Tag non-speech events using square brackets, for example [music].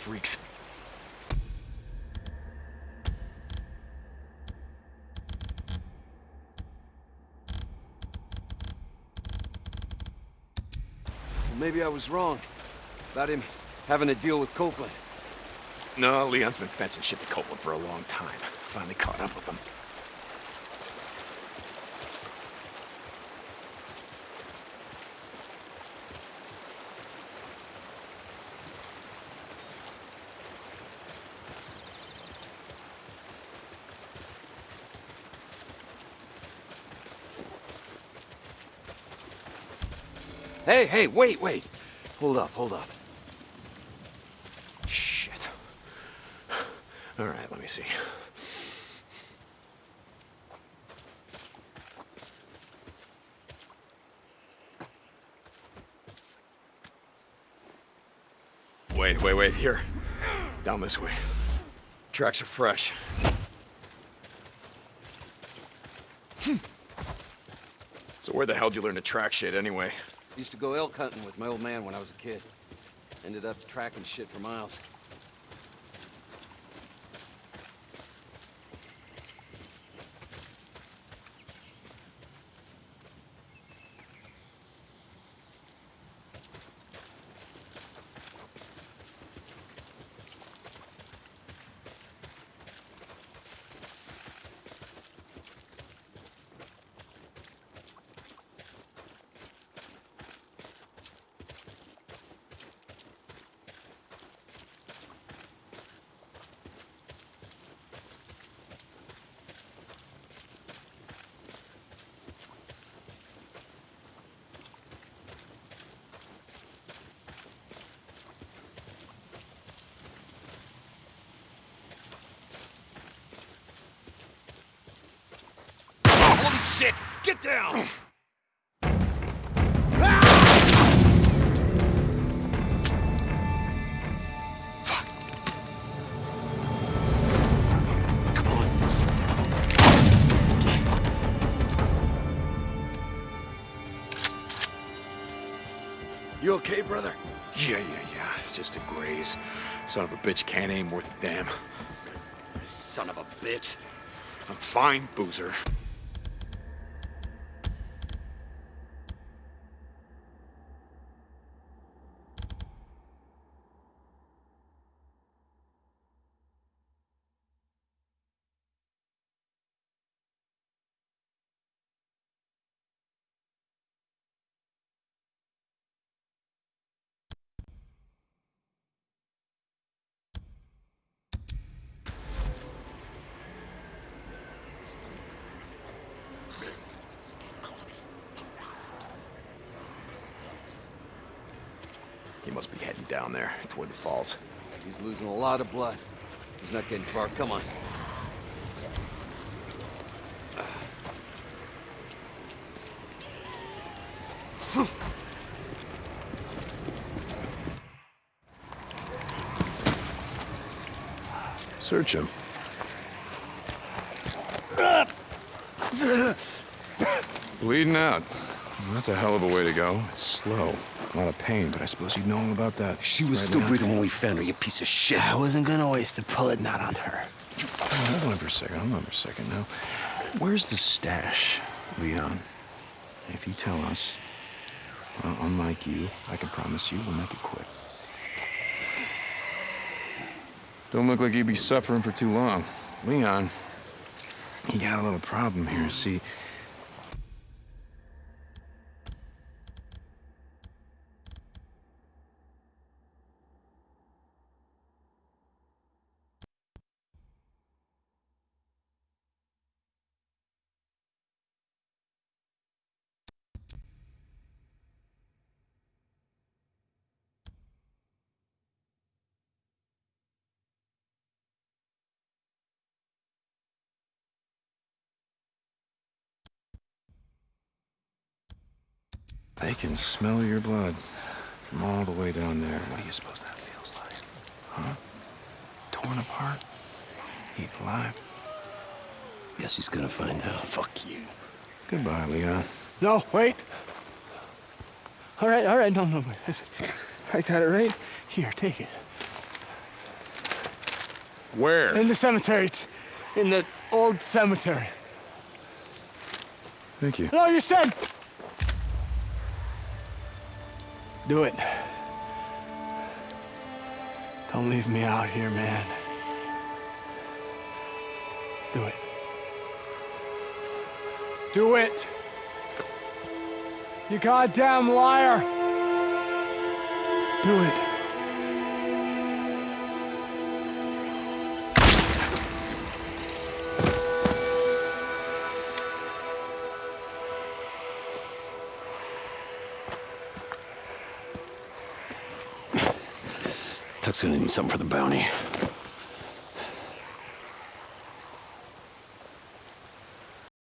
freaks. Well, maybe I was wrong about him having a deal with Copeland. No, Leon's been fencing shit to Copeland for a long time. Finally caught up with him. Hey, hey, wait, wait. Hold up, hold up. Shit. All right, let me see. Wait, wait, wait, here. Down this way. Tracks are fresh. Hmm. So where the hell did you learn to track shit anyway? Used to go elk hunting with my old man when I was a kid. Ended up tracking shit for miles. Shit! Get down! You okay, brother? Yeah, yeah, yeah. Just a graze. Son of a bitch can't aim worth a damn. Son of a bitch. I'm fine, Boozer. He must be heading down there, toward the falls. He's losing a lot of blood. He's not getting far. Come on. Search him. Bleeding out. That's a hell of a way to go. It's slow. A lot of pain, but I suppose you know all about that. She was right still breathing when we found her, you piece of shit. I wasn't gonna waste a bullet not on her. Hold on for a second. Hold on for a second now. Where's the stash, Leon? If you tell us, well, unlike you, I can promise you we'll make it quick. Don't look like you'd be suffering for too long. Leon, you got a little problem here. See, they can smell your blood from all the way down there. What do you suppose that feels like? Huh? Torn apart? Eaten alive? Guess he's gonna find out. Fuck you. Goodbye, Leon. No, wait. All right, all right, no, no. wait. [laughs] I got it right here. Take it. Where? In the cemetery. It's in the old cemetery. Thank you. No, you said. Do it. Don't leave me out here, man. Do it. Do it. You goddamn liar. Do it. Tuck's gonna need something for the bounty.